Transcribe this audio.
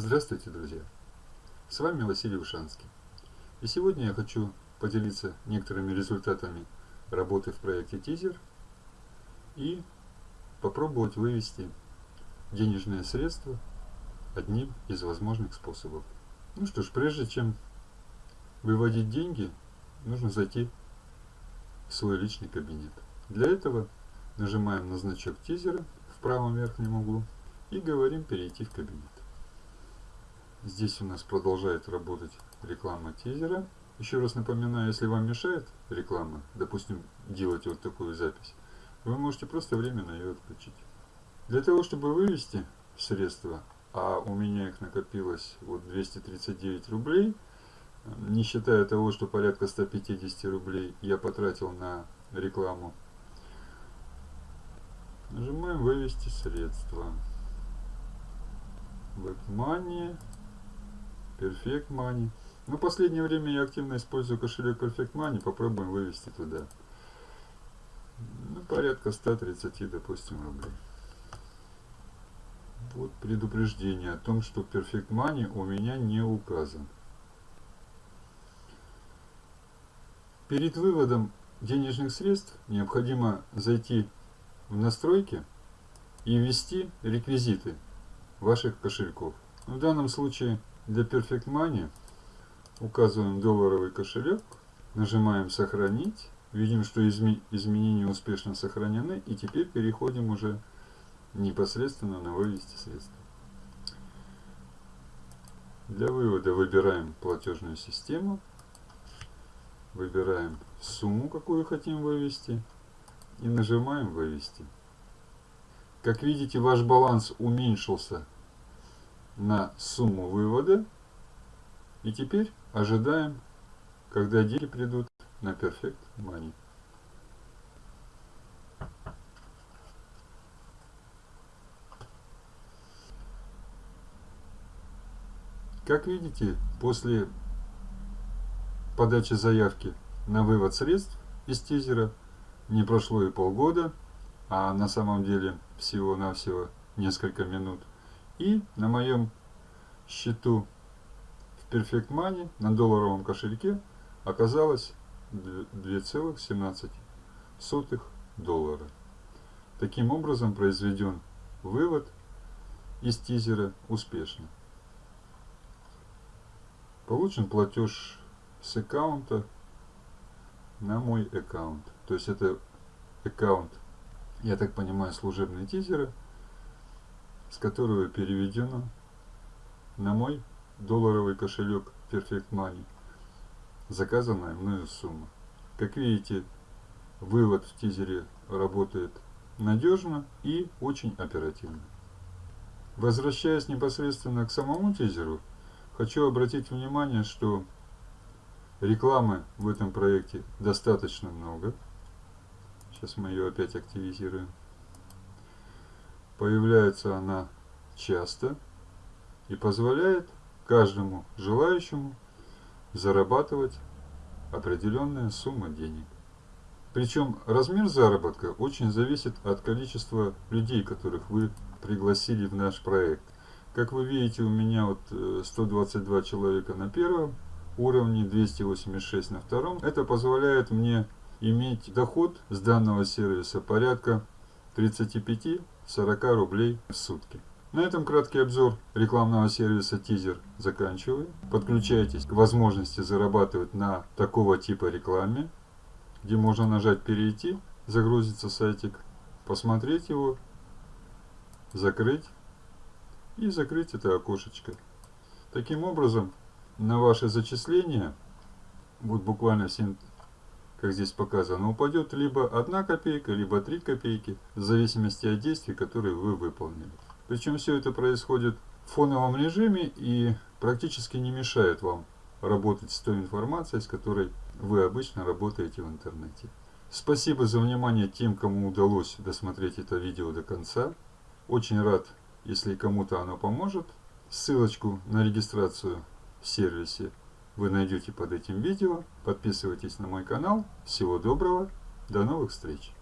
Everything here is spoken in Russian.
Здравствуйте, друзья! С вами Василий Ушанский. И сегодня я хочу поделиться некоторыми результатами работы в проекте Тизер и попробовать вывести денежные средства одним из возможных способов. Ну что ж, прежде чем выводить деньги, нужно зайти в свой личный кабинет. Для этого нажимаем на значок тизера в правом верхнем углу и говорим перейти в кабинет. Здесь у нас продолжает работать реклама тизера. Еще раз напоминаю, если вам мешает реклама, допустим, делать вот такую запись, вы можете просто временно ее отключить. Для того, чтобы вывести средства, а у меня их накопилось вот 239 рублей, не считая того, что порядка 150 рублей я потратил на рекламу, нажимаем «Вывести средства». WebMoney Perfect Money. Но в последнее время я активно использую кошелек Perfect Money. Попробуем вывести туда. Ну, порядка 130, допустим, рублей. Вот предупреждение о том, что Perfect Money у меня не указан. Перед выводом денежных средств необходимо зайти в настройки и ввести реквизиты ваших кошельков. В данном случае для Perfect Money указываем долларовый кошелек, нажимаем «Сохранить». Видим, что изме изменения успешно сохранены. И теперь переходим уже непосредственно на «Вывести средства». Для вывода выбираем платежную систему. Выбираем сумму, какую хотим вывести. И нажимаем «Вывести». Как видите, ваш баланс уменьшился на сумму вывода. И теперь ожидаем, когда деньги придут на Perfect Money. Как видите, после подачи заявки на вывод средств из тизера не прошло и полгода, а на самом деле всего-навсего несколько минут – и на моем счету в Perfect Money на долларовом кошельке оказалось 2,17 доллара. Таким образом произведен вывод из тизера успешно. Получен платеж с аккаунта на мой аккаунт. То есть это аккаунт, я так понимаю, служебные тизеры – с которого переведено на мой долларовый кошелек Perfect Money заказанная мною сумма. Как видите, вывод в тизере работает надежно и очень оперативно. Возвращаясь непосредственно к самому тизеру, хочу обратить внимание, что рекламы в этом проекте достаточно много. Сейчас мы ее опять активизируем. Появляется она часто и позволяет каждому желающему зарабатывать определенная сумма денег. Причем размер заработка очень зависит от количества людей, которых вы пригласили в наш проект. Как вы видите, у меня вот 122 э, человека на первом уровне, 286 на втором. Это позволяет мне иметь доход с данного сервиса порядка 35 40 рублей в сутки. На этом краткий обзор рекламного сервиса Тизер заканчиваю. Подключайтесь к возможности зарабатывать на такого типа рекламе, где можно нажать «Перейти», загрузится сайтик, посмотреть его, закрыть и закрыть это окошечко. Таким образом, на ваши зачисления, вот буквально 7 как здесь показано, упадет либо 1 копейка, либо 3 копейки, в зависимости от действий, которые вы выполнили. Причем все это происходит в фоновом режиме и практически не мешает вам работать с той информацией, с которой вы обычно работаете в интернете. Спасибо за внимание тем, кому удалось досмотреть это видео до конца. Очень рад, если кому-то оно поможет. Ссылочку на регистрацию в сервисе вы найдете под этим видео. Подписывайтесь на мой канал. Всего доброго. До новых встреч.